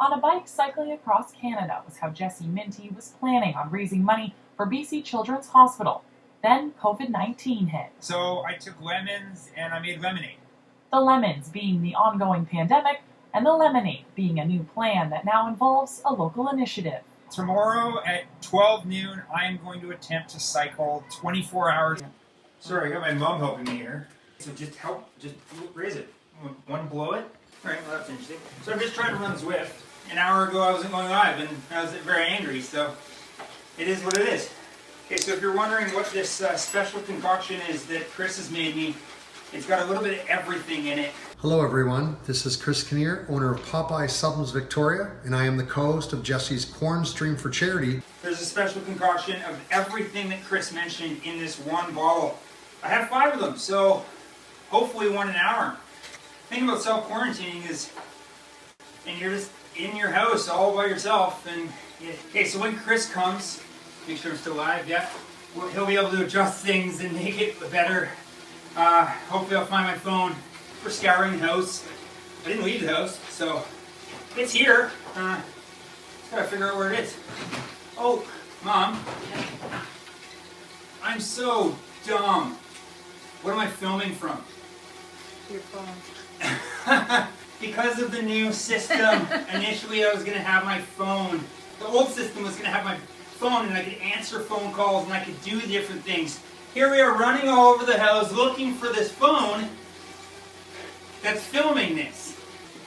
On a bike cycling across Canada was how Jesse Minty was planning on raising money for BC Children's Hospital. Then COVID 19 hit. So I took lemons and I made lemonade. The lemons being the ongoing pandemic, and the lemonade being a new plan that now involves a local initiative. Tomorrow at 12 noon, I am going to attempt to cycle 24 hours. Sorry, I got my mom helping me here. So just help, just raise it. One blow it. All right, well that's interesting. So I'm just trying to run Zwift. An hour ago I wasn't going live and I was very angry, so it is what it is. Okay, so if you're wondering what this uh, special concoction is that Chris has made me, it's got a little bit of everything in it. Hello everyone, this is Chris Kinnear, owner of Popeye Supplements Victoria, and I am the co-host of Jesse's Corn Stream for Charity. There's a special concoction of everything that Chris mentioned in this one bottle. I have five of them, so hopefully one an hour. The thing about self-quarantining is, and you're just in your house all by yourself, and okay, so when Chris comes, make sure I'm still alive, yeah, well, he'll be able to adjust things and make it better. Uh, hopefully I'll find my phone for scouring the house. I didn't leave the house, so it's here. Uh, just gotta figure out where it is. Oh, Mom. I'm so dumb. What am I filming from? Your phone. because of the new system, initially I was going to have my phone. The old system was going to have my phone and I could answer phone calls and I could do different things. Here we are running all over the house looking for this phone that's filming this.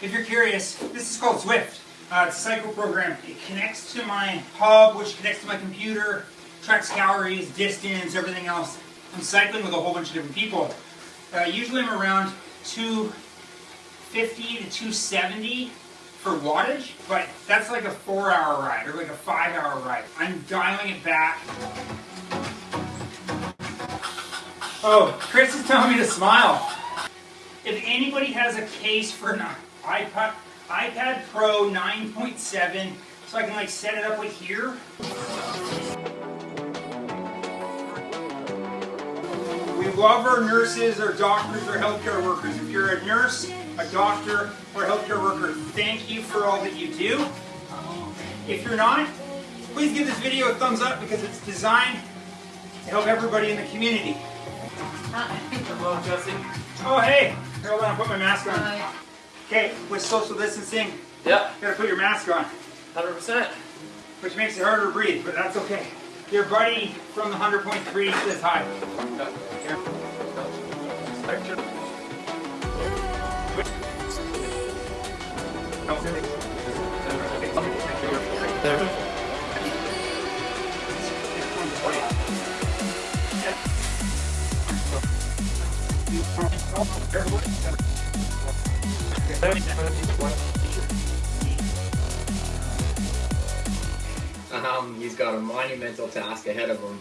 If you're curious, this is called Zwift. Uh, it's a cycle program. It connects to my hub, which connects to my computer, tracks calories, distance, everything else. I'm cycling with a whole bunch of different people. Uh, usually I'm around 250 to 270 for wattage, but that's like a four hour ride or like a five hour ride. I'm dialing it back. Oh, Chris is telling me to smile. If anybody has a case for an iPad, iPad Pro 9.7, so I can like set it up with here. We love our nurses, our doctors, our healthcare workers. If you're a nurse, a doctor, or a healthcare worker, thank you for all that you do. If you're not, please give this video a thumbs up because it's designed to help everybody in the community. Hello, Jesse. Oh, hey. Hold on, I'll put my mask on. Okay, with social distancing, Yeah, you gotta put your mask on, 100%. which makes it harder to breathe, but that's okay. Your buddy from the 100.3 says hi. Here. Um, he's got a monumental task ahead of him.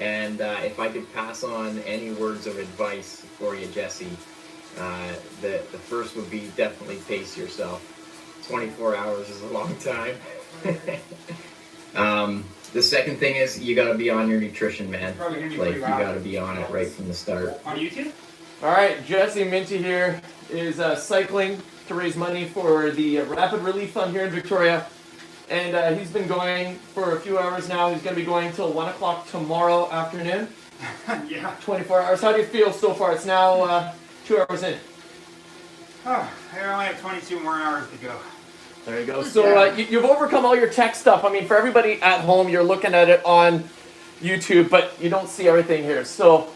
And uh, if I could pass on any words of advice for you, Jesse, uh, the, the first would be definitely pace yourself. 24 hours is a long time. um, the second thing is you got to be on your nutrition, man. Probably hear me Like you got to be on it right from the start. On YouTube? All right, Jesse Minty here is uh, cycling to raise money for the uh, Rapid Relief Fund here in Victoria. And uh, he's been going for a few hours now. He's going to be going till 1 o'clock tomorrow afternoon. yeah. 24 hours. How do you feel so far? It's now uh, two hours in. Oh, I only have 22 more hours to go. There you go. So uh, you, you've overcome all your tech stuff. I mean, for everybody at home, you're looking at it on YouTube, but you don't see everything here. So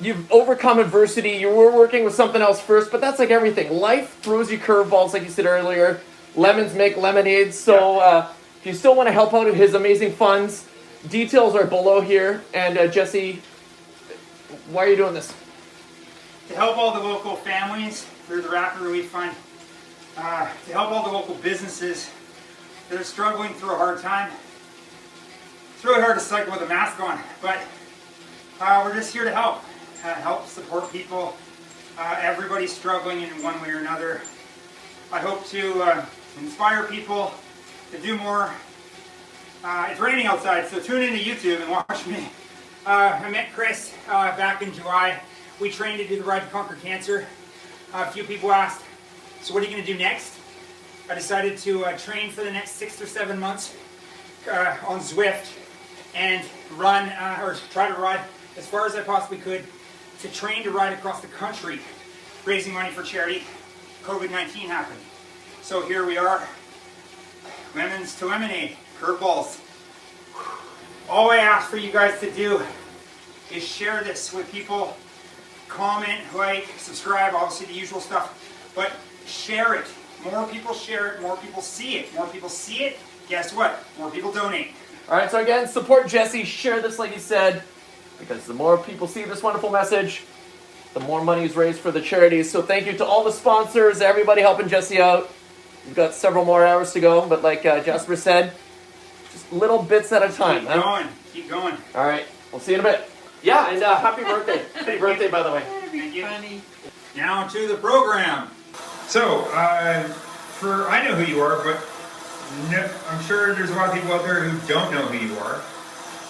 you've overcome adversity. You were working with something else first, but that's like everything. Life throws you curveballs, like you said earlier. Lemons make lemonade. So uh, if you still want to help out at his amazing funds, details are below here. And uh, Jesse, why are you doing this? To help all the local families through the Rapid Relief Fund, uh, to help all the local businesses that are struggling through a hard time. It's really hard to cycle with a mask on, but uh, we're just here to help. Uh, help support people. Uh, everybody's struggling in one way or another. I hope to uh, inspire people to do more. Uh, it's raining outside, so tune into YouTube and watch me. Uh, I met Chris uh, back in July. We trained to do the Ride to Conquer Cancer. A few people asked, so what are you going to do next? I decided to uh, train for the next six or seven months uh, on Zwift and run uh, or try to ride as far as I possibly could to train to ride across the country, raising money for charity. COVID 19 happened. So here we are. Lemons to lemonade, curveballs. All I ask for you guys to do is share this with people. Comment, like, subscribe, obviously the usual stuff. But share it. More people share it, more people see it. More people see it, guess what? More people donate. All right, so again, support Jesse. Share this, like he said, because the more people see this wonderful message, the more money is raised for the charities. So thank you to all the sponsors, everybody helping Jesse out. We've got several more hours to go, but like uh, Jasper said, just little bits at a time. Keep huh? going, keep going. All right, we'll see you in a bit. Yeah, and uh, happy birthday. happy birthday, by the way. Thank you. funny. Now to the program. So, uh, for I know who you are, but no, I'm sure there's a lot of people out there who don't know who you are.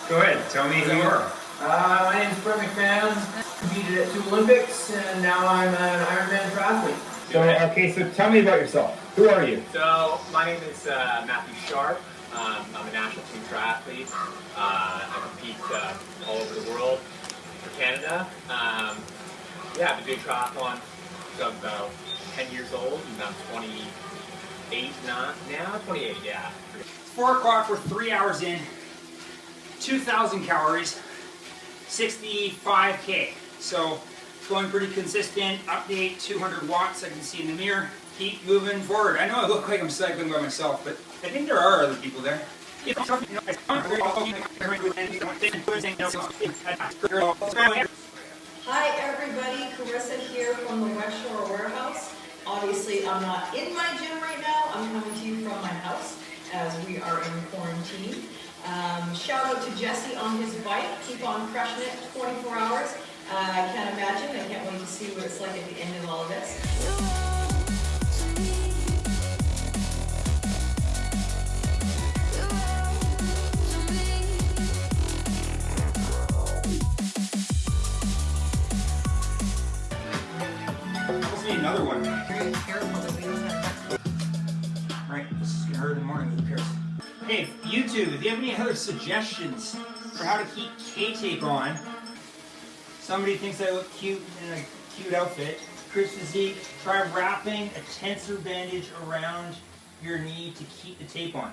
Go ahead, tell me who you are. Uh, my name is Brent McMahon. Competed at two Olympics, and now I'm an Ironman triathlete. So, okay, so tell me about yourself. Who are you? So my name is uh, Matthew Sharpe. Um, I'm a national team triathlete. Uh, I compete uh, all over the world for Canada. Um, yeah, I've been doing triathlon since I'm about 10 years old, and I'm 28 now. Now 28, yeah. Four o'clock. We're three hours in. 2,000 calories. 65k. So it's going pretty consistent. Update 200 watts. I can see in the mirror. Keep moving forward. I know I look like I'm cycling by myself, but I think there are other people there. Hi everybody, Carissa here from the West Shore Warehouse. Obviously, I'm not in my gym right now, I'm coming to you from my house as we are in quarantine. Um, shout out to Jesse on his bike, keep on crushing it 24 hours. Uh, I can't imagine, I can't wait to see what it's like at the end of all of this. The morning. Hey, YouTube, if you have any other suggestions for how to keep K-tape on, somebody thinks I look cute in a cute outfit. Chris Physique, try wrapping a tensor bandage around your knee to keep the tape on.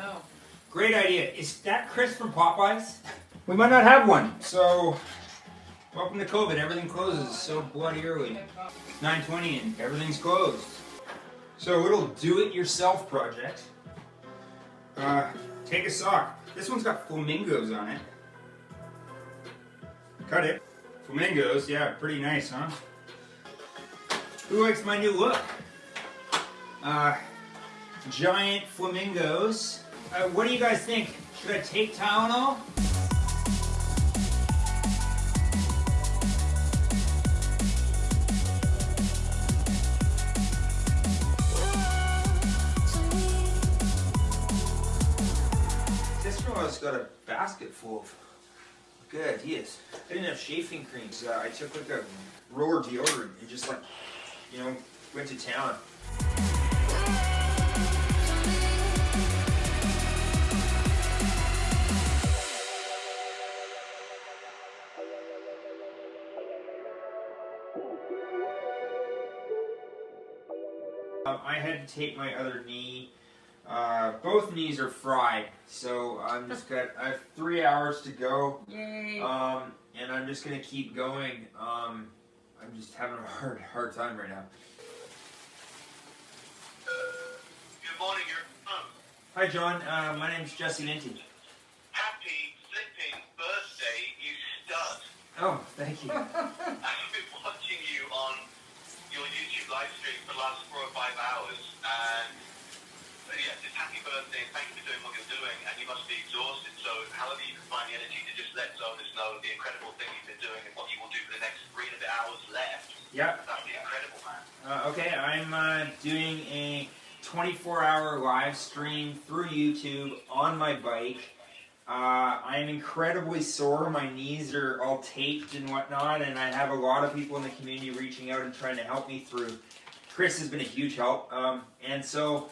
Oh, Great idea. Is that Chris from Popeyes? We might not have one, so welcome to COVID. Everything closes so bloody early. 9:20 and everything's closed. So a little do-it-yourself project. Uh, take a sock. This one's got flamingos on it. Cut it. Flamingos, yeah, pretty nice, huh? Who likes my new look? Uh, giant flamingos. Uh, what do you guys think? Should I take Tylenol? Sister-in-law's got a basket full of good ideas. I didn't have shaving creams. Uh, I took like a roller deodorant and just like, you know, went to town. Um, I had to take my other knee. Uh, both knees are fried, so I'm just got. I have three hours to go, yay. um, and I'm just gonna keep going. Um, I'm just having a hard, hard time right now. Good morning, your um, Hi, John. Uh, my name's Jesse Minty. happy flipping birthday, you stud. Oh, thank you. I've been watching you on your YouTube live stream for the last four or five hours, and uh, yeah, just happy birthday. Thank you for doing what you're doing, and you must be exhausted. So, however you can find the energy to just let zoners know the incredible thing you've been doing and what you will do for the next three and a bit hours left. Yeah. That'd be incredible, man. Uh, okay, I'm uh, doing a 24-hour live stream through YouTube on my bike. Uh, I'm incredibly sore. My knees are all taped and whatnot, and I have a lot of people in the community reaching out and trying to help me through Chris has been a huge help. Um, and so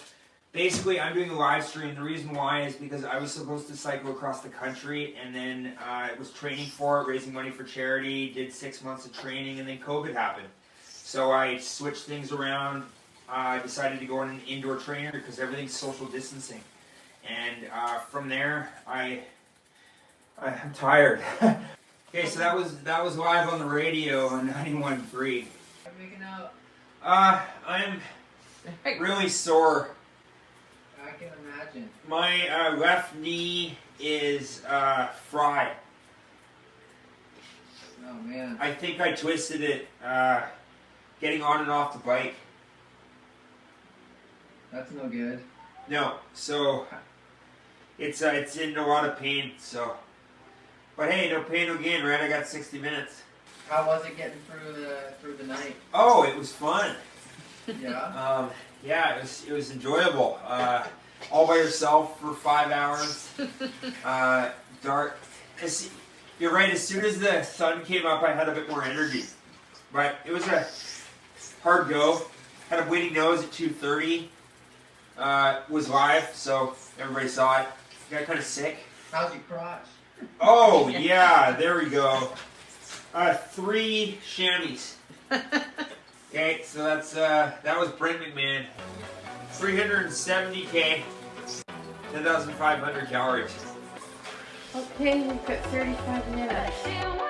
basically, I'm doing a live stream. The reason why is because I was supposed to cycle across the country and then I was training for it, raising money for charity, did six months of training, and then COVID happened. So I switched things around. I decided to go on an indoor trainer because everything's social distancing. And uh, from there, I, I I'm tired. okay, so that was that was live on the radio on 91.3. I'm making out. Uh, I'm really sore. Imagine. My uh, left knee is uh, fried. Oh man. I think I twisted it uh, getting on and off the bike. That's no good. No, so it's uh, it's in a lot of pain. So, but hey, no pain, no gain, right? I got 60 minutes. How was it getting through the through the night? Oh, it was fun. Yeah. Um, yeah, it was it was enjoyable. Uh, all by yourself for five hours. Uh, dark. as- You're right. As soon as the sun came up, I had a bit more energy. But it was a hard go. Had a bleeding nose at 2:30. Uh, was live, so everybody saw it. Got kind of sick. How's your crotch? Oh yeah, there we go. Uh, three chamois. Okay, so that's uh, that was Brent McMahon. 370k, 10,500 calories. Okay, we've got 35 minutes.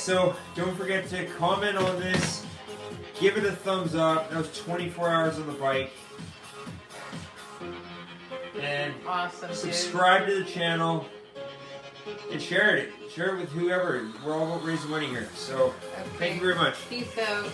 So don't forget to comment on this. Give it a thumbs up. That was 24 hours on the bike. And Awesome, dude. subscribe to the channel and share it. Share it with whoever. We're all about raising money here. So thank you very much. Peace out.